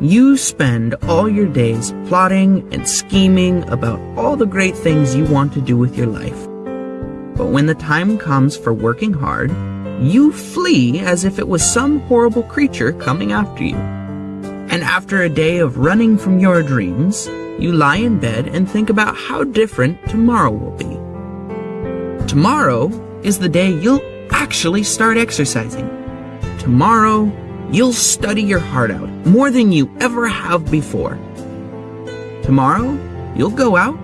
You spend all your days plotting and scheming about all the great things you want to do with your life. But when the time comes for working hard, you flee as if it was some horrible creature coming after you. And after a day of running from your dreams, you lie in bed and think about how different tomorrow will be. Tomorrow is the day you'll actually start exercising. Tomorrow, you'll study your heart out more than you ever have before. Tomorrow, you'll go out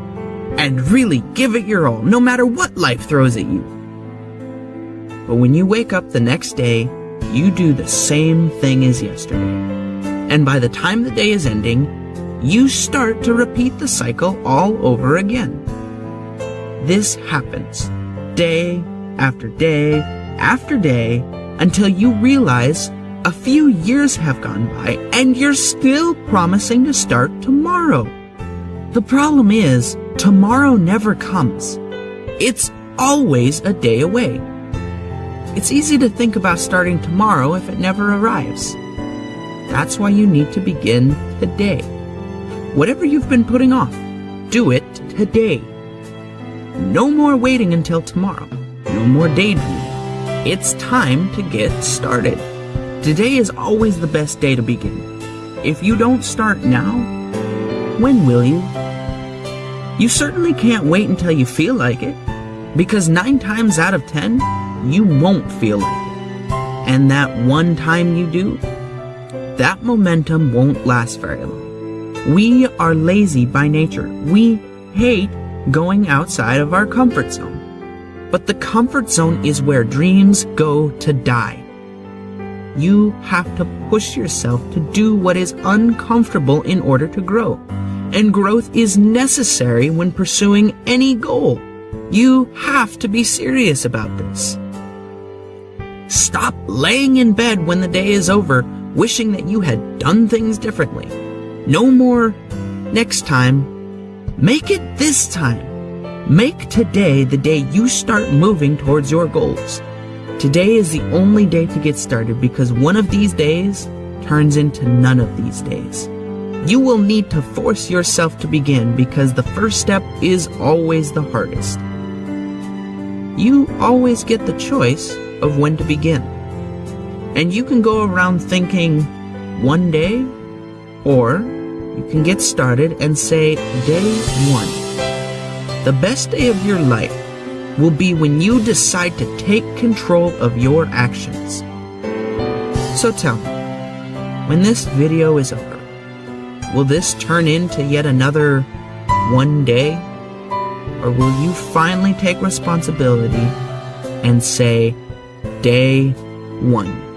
and really give it your all, no matter what life throws at you. But when you wake up the next day, you do the same thing as yesterday. And by the time the day is ending, you start to repeat the cycle all over again. This happens day after day after day until you realize a few years have gone by and you're still promising to start tomorrow. The problem is, tomorrow never comes. It's always a day away. It's easy to think about starting tomorrow if it never arrives. That's why you need to begin today. Whatever you've been putting off, do it today. No more waiting until tomorrow. No more daydreaming. It's time to get started. Today is always the best day to begin. If you don't start now, when will you? You certainly can't wait until you feel like it, because nine times out of ten, you won't feel like it. And that one time you do, that momentum won't last very long. We are lazy by nature. We hate going outside of our comfort zone. But the comfort zone is where dreams go to die. You have to push yourself to do what is uncomfortable in order to grow. And growth is necessary when pursuing any goal. You have to be serious about this. Stop laying in bed when the day is over, wishing that you had done things differently. No more next time. Make it this time. Make today the day you start moving towards your goals. Today is the only day to get started because one of these days turns into none of these days. You will need to force yourself to begin because the first step is always the hardest. You always get the choice of when to begin. And you can go around thinking one day, or you can get started and say day one. The best day of your life will be when you decide to take control of your actions. So tell me, when this video is over, will this turn into yet another one day? Or will you finally take responsibility and say, day one?